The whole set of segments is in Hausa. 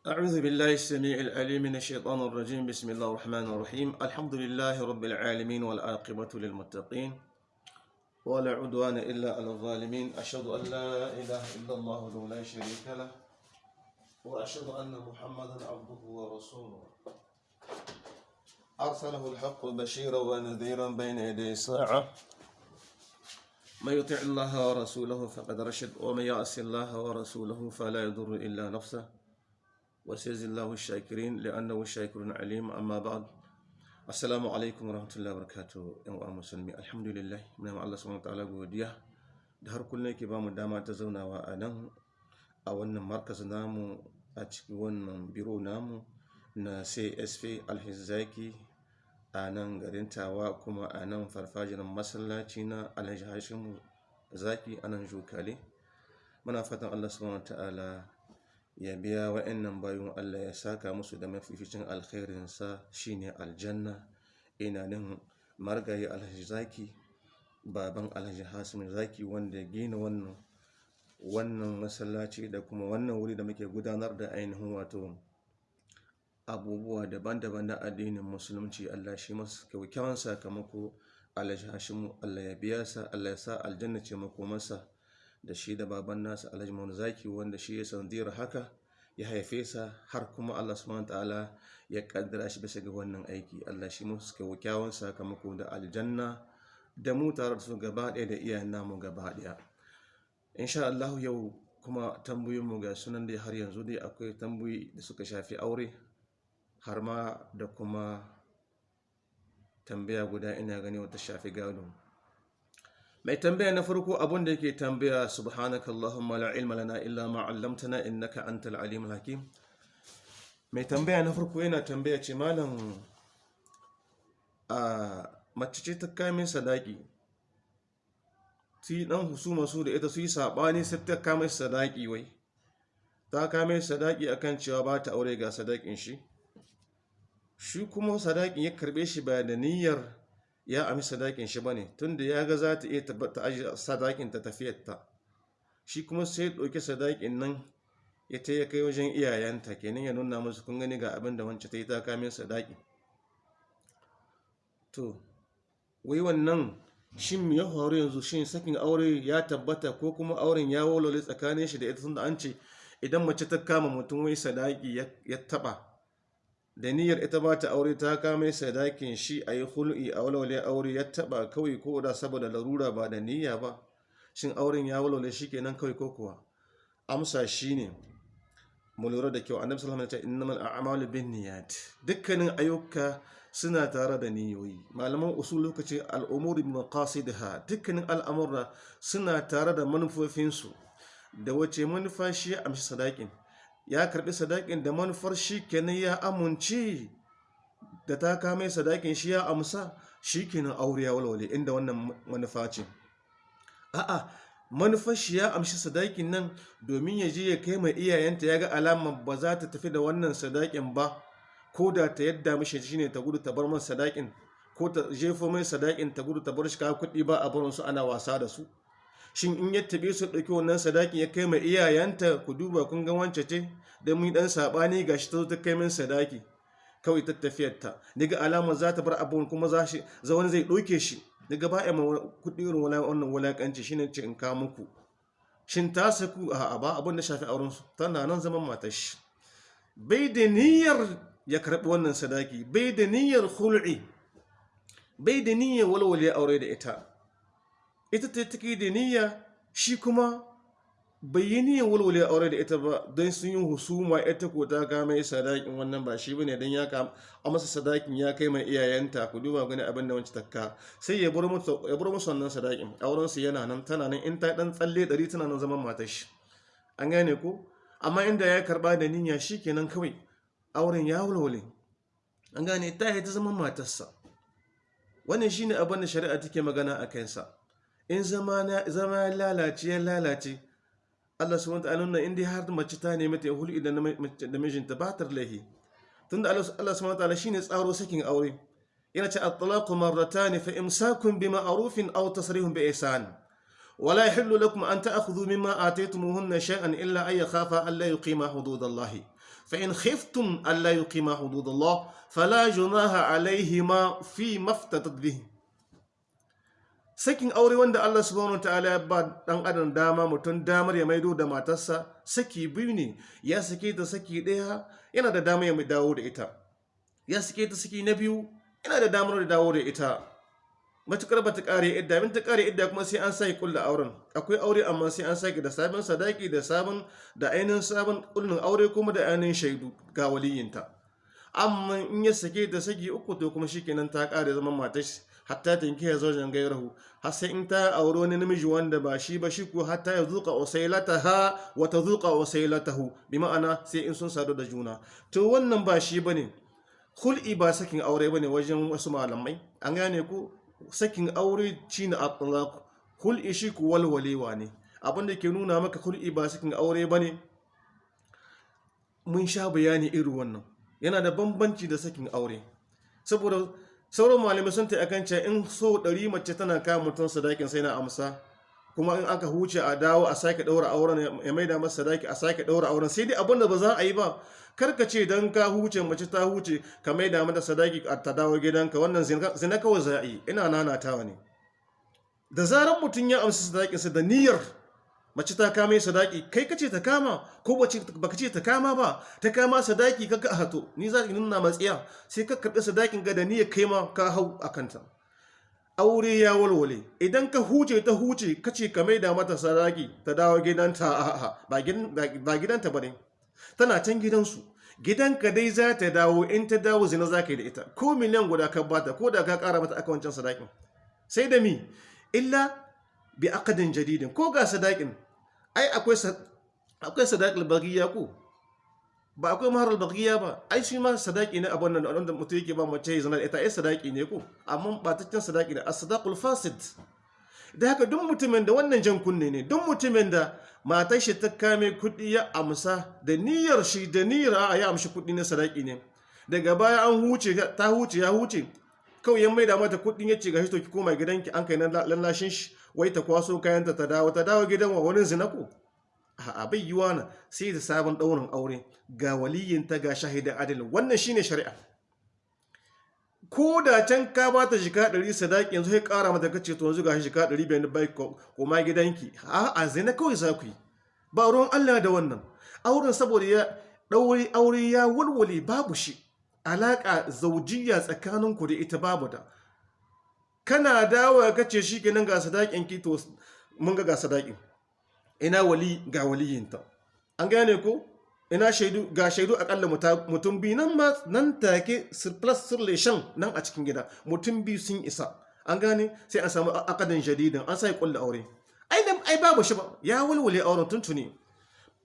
أعوذ بالله السميع العليم من الشيطان الرجيم. بسم الله الرحمن الرحيم. الحمد لله رب العالمين والعاقبة للمتقين ولا عدوان إلا على الظالمين. أشهد أن لا إله إلا الله وحده لا شريك له وأشهد أن محمدا عبده ورسوله. أرسله الحق بشيرا ونذيرا بين يدي الساعة من يطع الله ورسوله فقد رشد ومن يعص الله ورسوله فلا يضر إلا نفسه. وسيجزي الله الشاكرين لأنه شاكر عليم أما بعد السلام عليكم ورحمة الله وبركاته يا musulmi alhamdulillah muna ma Allah subhanahu wataala godiya da har kullum yake bamu dama ta zaunawa a nan a wannan markaz namu a cikin wannan biro namu na CSP Alhizaki a nan garin Tawa kuma a nan farfajiyar masallaci na Alhaji Hashimu Zaki a nan Jokale muna fatan Allah subhanahu wataala ya biya wa'annan bayan Allah ya saka musu da mafificin alkhairinsa shine aljanna. Ina nan margayi alhaji zaki baban alhaji hasim zaki wanda ya gina wannan wannan masallaci da kuma wannan wuri da muke gudanar da ainihin wato abubuwa daban-daban na addinin musulunci. Allah shi masu kyakkyawan sakamako. Alhaji hashimu Allah ya biya sa Allah ya sa aljanna ce makomarsa. Da shi da baban nasa alhaji zaki wanda shi ya sanadiyar haka ya haife sa har kuma allah subhanahu ta'ala ya kaddara shi bisa ga wannan aiki. Allah shi musu kyakkyawan sakamako da aljanna da mu tare da su gaba ɗaya da iyayen namu gaba ɗaya. Insha allahu yau kuma tambayoyin mu ga sunan dai har yanzu dai akwai tambayoyi da suka shafi aure har ma da kuma tambaya guda ina gani wata shafi gado. Mai tambaya na farko abun da yake tambaya subhanaka allahumma la ilma lana illa ma 'allamtana innaka antal alimul hakim. Mai tambaya na farko yana tambaya ce malam a mace ce ta kamin sadaki ti dan husuma su da ita su yi saɓani sai ta kame sadaki wai. Ta kame sadaki akan cewa ba ta aure ga sadakin shi. Shi kuma sadakin ya karɓe shi ba da niyyar ya ami sadakin shi ba ne tunda ya ga za ta iya tabbata aji sadakin ta tafiyarta shi kuma sai ya ɗauki sadakin nan ya ta ya kai wajen iyayenta kenan ya nuna musu kun gani ga abin da wancan ta yi ta kame sadaki. To wai wannan shin ya faru yanzu? Shin sakin aure ya tabbata ko kuma auren ya walwale tsakanin shi da ita? Tunda an ce idan mace ta kama mutum wai sadaki ya taba da niyyar ita ba ta aure ta kame sadakin shi a yi hul'i a walwale aure. Ya taba kawai ko da saboda larura ba da niyya ba. Shin auren ya walwale shi kenan kawai ko kuwa? Amsa shi ne mu lura da kyau. Annabi sallallahu alaihi wasallam innamal a'malu binniyat. Dukkanin ayyuka suna tare da niyoyi. Malaman usul lokaci al'umuri maqasidha dukkanin al'amura suna tare da manufofinsu. Da wace manufa shi amshi sadakin? Ya karɓi sadakin da manufar shi kenan ya amince da ta kame sadakin shi ya amsa shi kenan aure ya walwale inda wannan manufa ce. A'a manufar shi ya amshi sadakin nan domin ya je ya kai mai iyayenta ya ga alama ba za ta tafi da wannan sadakin ba ko da ta yadda mishi shine ta gudu ta bar man sadakin ko ta jefo mai sadakin ta gudu ta bar shi ka kuɗi ba a barin su ana wasa da su. Shin in ya tabe su ɗauki wannan sadakin ya kai mai iyayenta? Ku duba kun ga wance ce da mun dan saɓani gashi ta zo ta kai min sadaki. Kawai ta tafiyar ta. Daga alama za ta bar abun kuma za shi za wani zai ɗauke shi. Daga ba ya kuɗi irin wannan wulakanci shine ce in ka muku. Shin ta saku? A ba abun da shafi auren su. Tana nan zaman matar shi. Bai da niyyar ya karɓi wannan sadaki. Bai da niyyar hul'i bai da niyyar walwale aure da ita. Ita ta take da niyya shi kuma bai yi niyyar walwale aure da ita ba don sun yi husuma ko ta kama sadakin wannan ba shi ba ne don ya kama a masa sadakin ya kai mai iyayenta. Ku duba gani abin da wancan takka sai ya bar musu wannan sadakin. Auren su yana nan tana nan in ta dan tsalle dari tana nan zaman matar shi. An gane ko? Amma inda ya karɓa da niyya kenan kawai auren ya walwale. An gane? Ta yi ta zaman matarsa. Wannan shine abin da shari'a take magana a kansa. In zama ya lalace ya lalace Allah subhanahu wa ta'ala in dai har mace ta nemi ta hulu da mijinta ba ta lahi tunda Allah subhanahu wa ta'ala shine tsaro sakin aure yana ce at-talaqu marratan fa imsakun bi ma'rufin aw tasrihun bi ihsan wala yahillu lakum an ta'khudhu mimma ataytumuhunna shay'an illa ay yakhafa an la yuqima hududallahi fa in khiftum an la yuqima hududallah fala junaha alayhima fi maftatat bihi sakin aure wanda Allah subhanahu wataala ya ba dan adam dama mutum damar ya maido da matarsa saki biyu ne. Ya sake ta saki ɗaya yana da damar ya mai dawo da ita. Ya sake ta saki na biyu yana da damar da dawo da ita. Matukar ba ta kare idda min ta kare idda kuma sai an sake kulla auren. Akwai aure amma sai an sake da sabon sadaki da sabon da ainihin sabon kullun aure kuma da ainihin shaidu ga waliyinta. Amma in ya sake ta saki uku to kuma shikenan ta kare zaman matar hatta tanki ya zaujen gairahu har sai in ta aure wani namiji wanda ba shi ba shi ko hatta ya zuka usailataha wa ta zuka usailatahu. Bi ma'ana sai in sun sadu da juna. To wannan ba shi ba ne hul'i ba sakin aure ba ne wajen wasu malamai. An gane ko sakin aure shine at-talaq hul'i shi ku walwalewa ne. Abinda ke nuna maka hul'i ba sakin aure ba ne mun sha bayani irin wannan. Yana da bambanci da sakin aure. Saboda sauran malamai sun ta akan in so ɗari mace tana kama mutum sadakin sai na amsa. Kuma in aka huce a dawo a sake ɗaura auren ya maida masa sadaki a sake ɗaura auren. Sai dai abin da ba za a yi ba. Karka ce don ka huce mace ta huce ka maida mata sadaki a ta dawo gidanka. Wannan zina kawai za a yi. Ina nanatawa ne. Da zarar mutum ya amsa sadakinsa da niyyar mace ta kama sadaki kai kace ta kama ko bace baka ce ta kama ba? Ta kama sadaki kaga hato ni za ki nuna matsiya sai ka karɓi sadakin ga da niyyar kai ma ka hau akanta aure ya walwale idan ka huce ta huce kace ka maida mata sadaki ta dawo gidanta a'a ba gidanta ba ne tana can gidansu. Gidanka dai za ta dawo in ta dawo zina za ka yi da ita. Ko miliyan guda ka bata ko da ka kara mata aka wancan sadakin. Sai da mi? Illa bi akadin jadidin ko ga sadakin ai akwai akwai sadaqul baghiya ba akwai maharul baghiya ba. Ai shi ma sadaki ne abun nan wanda mutum yake ba mace zina ita. Ai sadaki ne ko amma bataccen sadaki ne as-sadaqul fasid da haka duk mutumin da wannan jan kunne ne duk mutumin da matar shi ta kame kuɗi ya amsa da niyyar shi da niyyar a ya amshi kuɗi na sadaki ne. Daga baya an huce ta huce ya huce. Kawai ya maida mata kuɗin ya ce ga to ki koma gidanki. An kai na lallashin shi. Wai ta kwaso kayanta ta dawo ta dawo gidan wa wani zina ko? A bai yiwa na. Sai da sabon ɗaurin aure. Ga waliyinta ga shahidan adalin. Wannan shine shari'a. Ko da can ka ba ta shika ɗari sadaki yanzu sai ƙara mata kace to yanzu ga shika ɗari bayan bai koma gidanki. A a zina kawai za ku yi. Ba ruwan Allah da wannan. Auren saboda ya ɗaure aure ya walwale babu shi. Alaƙa zaujiya tsakaninku da ita babu da. Kana dawo ka ce shi kenan ga sadakin ki to mun ga ga sadakin ina wali ga waliyinta. An gane ko? Ina shaidu ga shaidu akalla mutum biyu nan ma nan take surplus relation nan a cikin gida. Mutum biyu sun isa. An gane? Sai an samu akadin jadidin an sai kulla aure. Ai dan ai babu shi ba. Ya walwale auren tuntuni.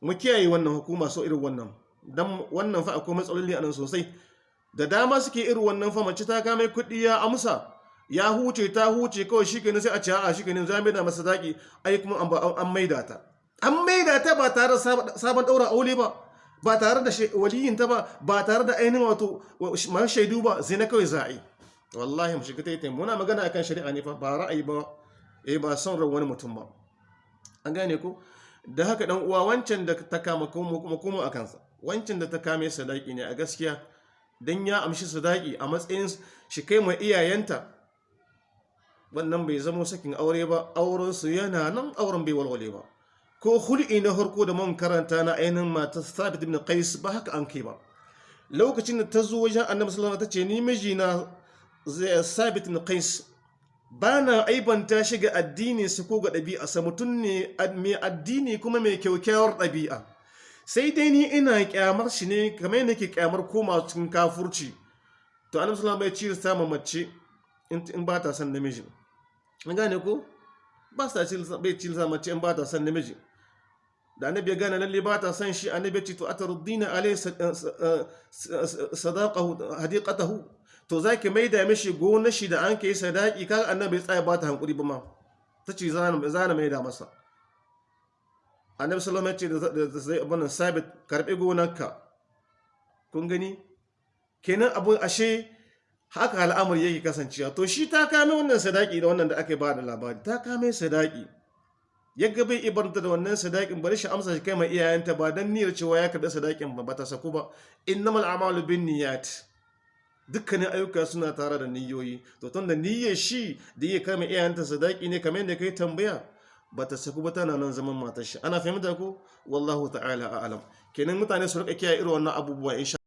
Mu kiyaye wannan hukuma so irin wannan. Dan wannan fa akwai matsaloli a nan sosai. Da dama suke irin wannan fa ta kame kuɗi ya amsa ya huce ta huce kawai shi kenan sai a ce a shi kenan za da masa daki ai kuma an maida ta. An maida ta ba tare da sabon ɗaura aure ba ba tare da waliyin ta ba ba tare da ainihin wato masu shaidu ba zai na kawai za a yi. Wallahi mu shiga ta yi muna magana akan shari'a ne fa ba ra'ayi ba eh ba son ran wani mutum ba. An gane ko? Da haka dan uwa wancan da ta kama kuma kuma a kansa. Wancan da ta kame sadaki ne a gaskiya dan ya amshi sadaki a matsayin shi kai mai iyayenta. Wannan bai zama sakin aure ba aurensu yana nan auren bai walwale ba. Ko hul'i na harko da man karanta na ainihin mata sabit ibn qais ba haka an kai ba. Lokacin da ta zo wajen annabi sallallahu alaihi ta ce ni miji na sabit ibn qais ba na aibanta shi ga addini su ko ga ɗabi'a sa. Mutum ne mai addini kuma mai kyaukyawar ɗabi'a. Sai dai ni ina kyamar shi ne kamar yadda ke kyamar koma cikin kafurci. To annabi sallallahu alaihi wasallam ya ci samun mace in ba ta son namiji. An gane ko? Ba sa bai ci mace in ba ta son namiji. Da annabi ya gane lalle ba ta son shi annabi ya ce to ataruddina alai sadaqahu hadiqatahu. To zaki maida mishi gona shi da an kai sadaki kaga annabi ya tsaya ba ta hankuri ba ma. Tace zana zana maida masa. Annabi sallallahu ya ce da sai abun sabit karɓi gonarka. Kun gani? Kenan abun ashe haka al'amari yake kasancewa. To shi ta kame wannan sadaki da wannan da aka ba da labari. Ta kame sadaki. Ya ga bai ibarta da wannan sadakin bari shi amsa shi kai mai iyayenta ba dan niyyar cewa ya karɓi sadakin ba bata saku ba. Innamal a'malu bin niyyat dukkanin ayyuka suna tare da niyyoyi. To tun da niyyar shi da iya kama iyayenta sadaki ne kamar yadda kai tambaya bata saku ba tana nan zaman matar shi. Ana fahimta ko wallahu ta'ala a'lam kenan mutane su riƙa kiyaye irin wannan abubuwa insha